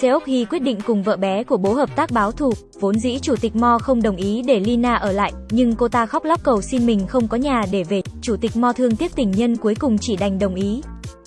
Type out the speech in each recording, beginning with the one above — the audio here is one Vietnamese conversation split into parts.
Seok Hee quyết định cùng vợ bé của bố hợp tác báo thù, vốn dĩ chủ tịch Mo không đồng ý để Lina ở lại, nhưng cô ta khóc lóc cầu xin mình không có nhà để về, chủ tịch Mo thương tiếc tình nhân cuối cùng chỉ đành đồng ý.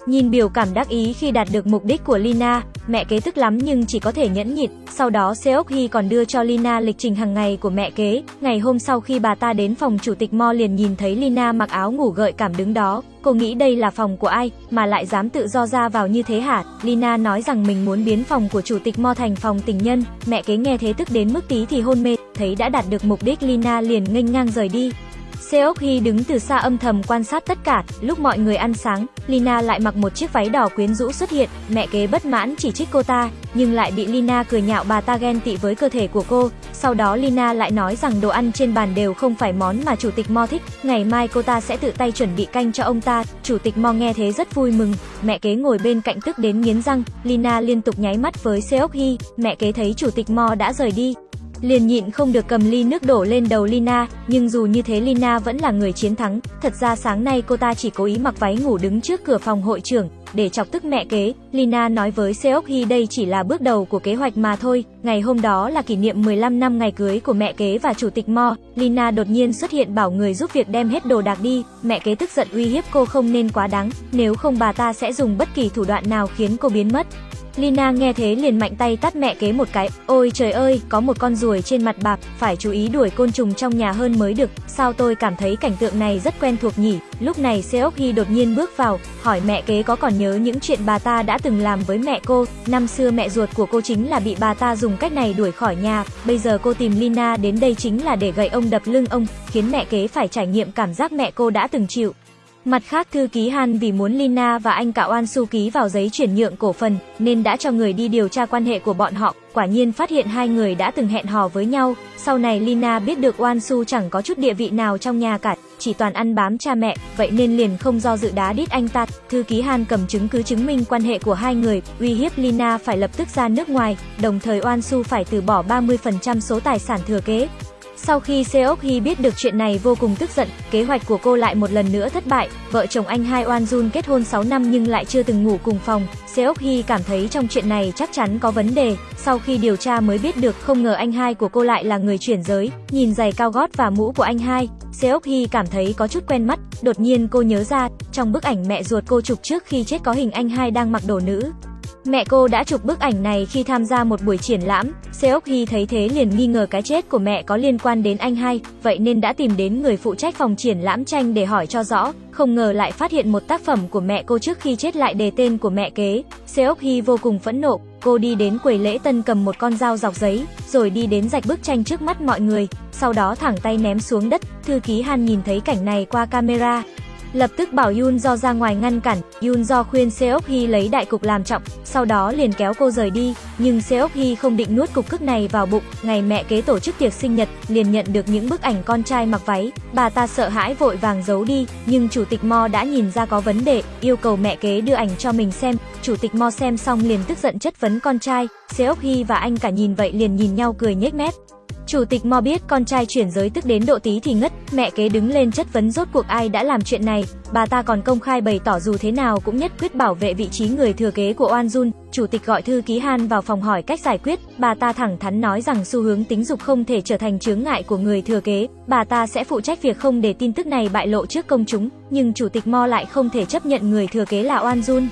Nhìn biểu cảm đắc ý khi đạt được mục đích của Lina, mẹ kế tức lắm nhưng chỉ có thể nhẫn nhịn. Sau đó Seok Hee còn đưa cho Lina lịch trình hàng ngày của mẹ kế. Ngày hôm sau khi bà ta đến phòng chủ tịch Mo liền nhìn thấy Lina mặc áo ngủ gợi cảm đứng đó. Cô nghĩ đây là phòng của ai, mà lại dám tự do ra vào như thế hả? Lina nói rằng mình muốn biến phòng của chủ tịch Mo thành phòng tình nhân. Mẹ kế nghe thế tức đến mức tí thì hôn mê, thấy đã đạt được mục đích Lina liền nghênh ngang rời đi. Seok Hee đứng từ xa âm thầm quan sát tất cả, lúc mọi người ăn sáng, Lina lại mặc một chiếc váy đỏ quyến rũ xuất hiện, mẹ kế bất mãn chỉ trích cô ta, nhưng lại bị Lina cười nhạo bà ta ghen tị với cơ thể của cô, sau đó Lina lại nói rằng đồ ăn trên bàn đều không phải món mà chủ tịch Mo thích, ngày mai cô ta sẽ tự tay chuẩn bị canh cho ông ta, chủ tịch Mo nghe thế rất vui mừng, mẹ kế ngồi bên cạnh tức đến nghiến răng, Lina liên tục nháy mắt với Seok Hee, mẹ kế thấy chủ tịch Mo đã rời đi, liền nhịn không được cầm ly nước đổ lên đầu Lina, nhưng dù như thế Lina vẫn là người chiến thắng, thật ra sáng nay cô ta chỉ cố ý mặc váy ngủ đứng trước cửa phòng hội trưởng, để chọc tức mẹ kế, Lina nói với Seok đây chỉ là bước đầu của kế hoạch mà thôi, ngày hôm đó là kỷ niệm 15 năm ngày cưới của mẹ kế và chủ tịch Mo, Lina đột nhiên xuất hiện bảo người giúp việc đem hết đồ đạc đi, mẹ kế tức giận uy hiếp cô không nên quá đáng, nếu không bà ta sẽ dùng bất kỳ thủ đoạn nào khiến cô biến mất. Lina nghe thế liền mạnh tay tắt mẹ kế một cái, ôi trời ơi, có một con ruồi trên mặt bạc, phải chú ý đuổi côn trùng trong nhà hơn mới được, sao tôi cảm thấy cảnh tượng này rất quen thuộc nhỉ, lúc này Seok đột nhiên bước vào, hỏi mẹ kế có còn nhớ những chuyện bà ta đã từng làm với mẹ cô, năm xưa mẹ ruột của cô chính là bị bà ta dùng cách này đuổi khỏi nhà, bây giờ cô tìm Lina đến đây chính là để gậy ông đập lưng ông, khiến mẹ kế phải trải nghiệm cảm giác mẹ cô đã từng chịu. Mặt khác thư ký Han vì muốn Lina và anh cả Oan Su ký vào giấy chuyển nhượng cổ phần, nên đã cho người đi điều tra quan hệ của bọn họ, quả nhiên phát hiện hai người đã từng hẹn hò với nhau. Sau này Lina biết được Oan Su chẳng có chút địa vị nào trong nhà cả, chỉ toàn ăn bám cha mẹ, vậy nên liền không do dự đá đít anh ta. Thư ký Han cầm chứng cứ chứng minh quan hệ của hai người, uy hiếp Lina phải lập tức ra nước ngoài, đồng thời Oan Su phải từ bỏ 30% số tài sản thừa kế. Sau khi Seok Hee biết được chuyện này vô cùng tức giận, kế hoạch của cô lại một lần nữa thất bại. Vợ chồng anh hai Oan Jun kết hôn 6 năm nhưng lại chưa từng ngủ cùng phòng. Seok Hee cảm thấy trong chuyện này chắc chắn có vấn đề. Sau khi điều tra mới biết được không ngờ anh hai của cô lại là người chuyển giới. Nhìn giày cao gót và mũ của anh hai, Seok Hee cảm thấy có chút quen mắt. Đột nhiên cô nhớ ra, trong bức ảnh mẹ ruột cô chụp trước khi chết có hình anh hai đang mặc đồ nữ. Mẹ cô đã chụp bức ảnh này khi tham gia một buổi triển lãm, Seok Hee thấy thế liền nghi ngờ cái chết của mẹ có liên quan đến anh hai, vậy nên đã tìm đến người phụ trách phòng triển lãm tranh để hỏi cho rõ, không ngờ lại phát hiện một tác phẩm của mẹ cô trước khi chết lại đề tên của mẹ kế. Seok Hee vô cùng phẫn nộ, cô đi đến quầy lễ tân cầm một con dao dọc giấy, rồi đi đến rạch bức tranh trước mắt mọi người, sau đó thẳng tay ném xuống đất. Thư ký Han nhìn thấy cảnh này qua camera, Lập tức bảo Yun Do ra ngoài ngăn cản, Yun Do khuyên Seok Hee lấy đại cục làm trọng, sau đó liền kéo cô rời đi, nhưng Seok Hee không định nuốt cục cức này vào bụng, ngày mẹ kế tổ chức tiệc sinh nhật, liền nhận được những bức ảnh con trai mặc váy, bà ta sợ hãi vội vàng giấu đi, nhưng chủ tịch Mo đã nhìn ra có vấn đề, yêu cầu mẹ kế đưa ảnh cho mình xem, chủ tịch Mo xem xong liền tức giận chất vấn con trai, Seok Hee và anh cả nhìn vậy liền nhìn nhau cười nhếch mép. Chủ tịch Mo biết con trai chuyển giới tức đến độ tí thì ngất, mẹ kế đứng lên chất vấn rốt cuộc ai đã làm chuyện này, bà ta còn công khai bày tỏ dù thế nào cũng nhất quyết bảo vệ vị trí người thừa kế của Oan Jun. Chủ tịch gọi thư ký Han vào phòng hỏi cách giải quyết, bà ta thẳng thắn nói rằng xu hướng tính dục không thể trở thành chướng ngại của người thừa kế, bà ta sẽ phụ trách việc không để tin tức này bại lộ trước công chúng, nhưng chủ tịch Mo lại không thể chấp nhận người thừa kế là Oan Jun.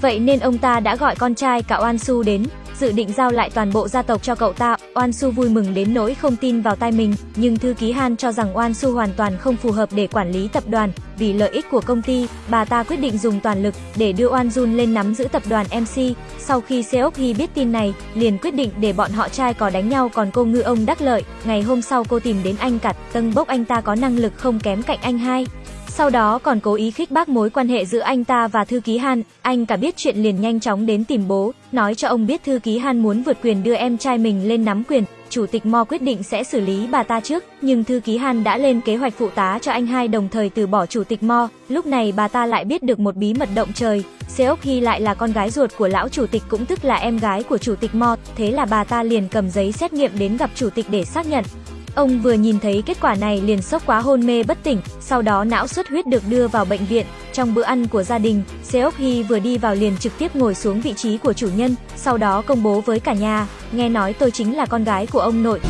Vậy nên ông ta đã gọi con trai cả Oan Su đến, dự định giao lại toàn bộ gia tộc cho cậu ta. Oan Su vui mừng đến nỗi không tin vào tai mình, nhưng thư ký Han cho rằng Oan Su hoàn toàn không phù hợp để quản lý tập đoàn, vì lợi ích của công ty, bà ta quyết định dùng toàn lực để đưa Oan Jun lên nắm giữ tập đoàn MC. Sau khi Seok Hee biết tin này, liền quyết định để bọn họ trai có đánh nhau còn cô ngư ông đắc lợi. Ngày hôm sau cô tìm đến anh Cặt, tâng bốc anh ta có năng lực không kém cạnh anh hai. Sau đó còn cố ý khích bác mối quan hệ giữa anh ta và thư ký Han, anh cả biết chuyện liền nhanh chóng đến tìm bố, nói cho ông biết thư ký Han muốn vượt quyền đưa em trai mình lên nắm quyền. Chủ tịch Mo quyết định sẽ xử lý bà ta trước, nhưng thư ký Han đã lên kế hoạch phụ tá cho anh hai đồng thời từ bỏ chủ tịch Mo. Lúc này bà ta lại biết được một bí mật động trời, Seok Hee lại là con gái ruột của lão chủ tịch cũng tức là em gái của chủ tịch Mo, thế là bà ta liền cầm giấy xét nghiệm đến gặp chủ tịch để xác nhận. Ông vừa nhìn thấy kết quả này liền sốc quá hôn mê bất tỉnh, sau đó não xuất huyết được đưa vào bệnh viện. Trong bữa ăn của gia đình, Seok Hee vừa đi vào liền trực tiếp ngồi xuống vị trí của chủ nhân, sau đó công bố với cả nhà, nghe nói tôi chính là con gái của ông nội.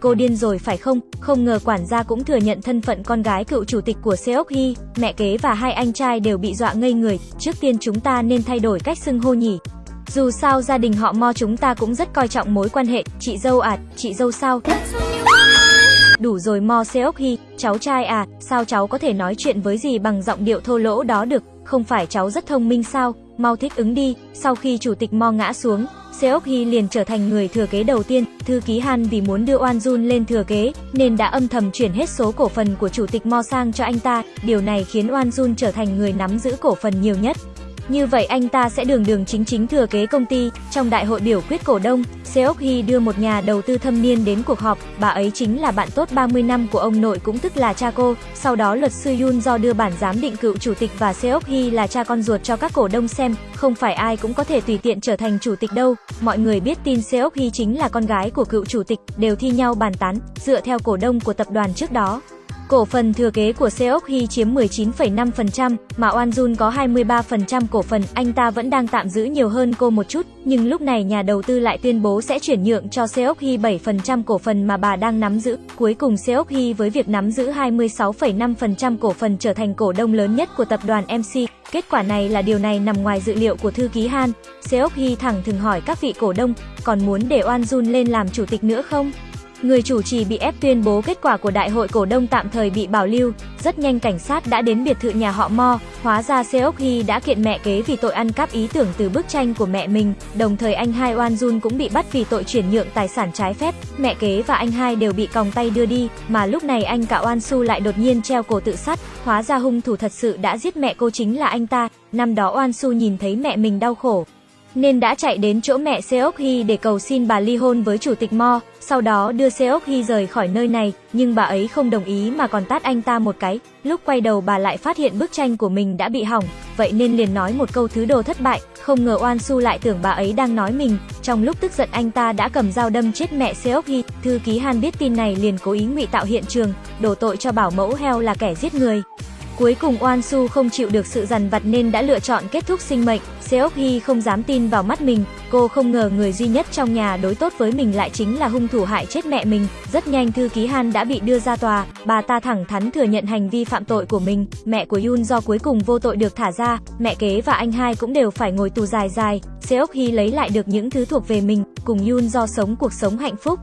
Cô điên rồi phải không? Không ngờ quản gia cũng thừa nhận thân phận con gái cựu chủ tịch của Seok Hee, mẹ kế và hai anh trai đều bị dọa ngây người. Trước tiên chúng ta nên thay đổi cách xưng hô nhỉ. Dù sao gia đình họ Mo chúng ta cũng rất coi trọng mối quan hệ, chị dâu à, chị dâu sao? Đủ rồi Mo Seok Hi, cháu trai à, sao cháu có thể nói chuyện với gì bằng giọng điệu thô lỗ đó được, không phải cháu rất thông minh sao, mau thích ứng đi, sau khi chủ tịch Mo ngã xuống, Seok Hi liền trở thành người thừa kế đầu tiên, thư ký Han vì muốn đưa Oan Jun lên thừa kế, nên đã âm thầm chuyển hết số cổ phần của chủ tịch Mo sang cho anh ta, điều này khiến Oan Jun trở thành người nắm giữ cổ phần nhiều nhất. Như vậy anh ta sẽ đường đường chính chính thừa kế công ty. Trong đại hội biểu quyết cổ đông, Seok Hee đưa một nhà đầu tư thâm niên đến cuộc họp, bà ấy chính là bạn tốt 30 năm của ông nội cũng tức là cha cô. Sau đó luật sư Yun do đưa bản giám định cựu chủ tịch và Seok Hee là cha con ruột cho các cổ đông xem, không phải ai cũng có thể tùy tiện trở thành chủ tịch đâu. Mọi người biết tin Seok Hee chính là con gái của cựu chủ tịch, đều thi nhau bàn tán, dựa theo cổ đông của tập đoàn trước đó. Cổ phần thừa kế của Seok Hee chiếm 19,5%, mà Oan Jun có 23% cổ phần, anh ta vẫn đang tạm giữ nhiều hơn cô một chút, nhưng lúc này nhà đầu tư lại tuyên bố sẽ chuyển nhượng cho Seok Hee 7% cổ phần mà bà đang nắm giữ. Cuối cùng Seok Hee với việc nắm giữ 26,5% cổ phần trở thành cổ đông lớn nhất của tập đoàn MC. Kết quả này là điều này nằm ngoài dự liệu của thư ký Han. Seok Hee thẳng thừng hỏi các vị cổ đông, còn muốn để Oan Jun lên làm chủ tịch nữa không? Người chủ trì bị ép tuyên bố kết quả của đại hội cổ đông tạm thời bị bảo lưu, rất nhanh cảnh sát đã đến biệt thự nhà họ Mo, hóa ra Seok Hee đã kiện mẹ kế vì tội ăn cắp ý tưởng từ bức tranh của mẹ mình, đồng thời anh hai Oan Jun cũng bị bắt vì tội chuyển nhượng tài sản trái phép, mẹ kế và anh hai đều bị còng tay đưa đi, mà lúc này anh cả Oan Su lại đột nhiên treo cổ tự sát, hóa ra hung thủ thật sự đã giết mẹ cô chính là anh ta, năm đó Oan Su nhìn thấy mẹ mình đau khổ, nên đã chạy đến chỗ mẹ Seok Hee để cầu xin bà ly hôn với chủ tịch Mo, sau đó đưa Seok Hee rời khỏi nơi này, nhưng bà ấy không đồng ý mà còn tát anh ta một cái. Lúc quay đầu bà lại phát hiện bức tranh của mình đã bị hỏng, vậy nên liền nói một câu thứ đồ thất bại, không ngờ Oan Su lại tưởng bà ấy đang nói mình. Trong lúc tức giận anh ta đã cầm dao đâm chết mẹ Seok Hee, thư ký Han biết tin này liền cố ý ngụy tạo hiện trường, đổ tội cho bảo mẫu heo là kẻ giết người. Cuối cùng Oan Su không chịu được sự dằn vặt nên đã lựa chọn kết thúc sinh mệnh. Seok Hee không dám tin vào mắt mình, cô không ngờ người duy nhất trong nhà đối tốt với mình lại chính là hung thủ hại chết mẹ mình. Rất nhanh thư ký Han đã bị đưa ra tòa, bà ta thẳng thắn thừa nhận hành vi phạm tội của mình. Mẹ của Yoon do cuối cùng vô tội được thả ra, mẹ kế và anh hai cũng đều phải ngồi tù dài dài. Seok Hee lấy lại được những thứ thuộc về mình, cùng Yoon do sống cuộc sống hạnh phúc.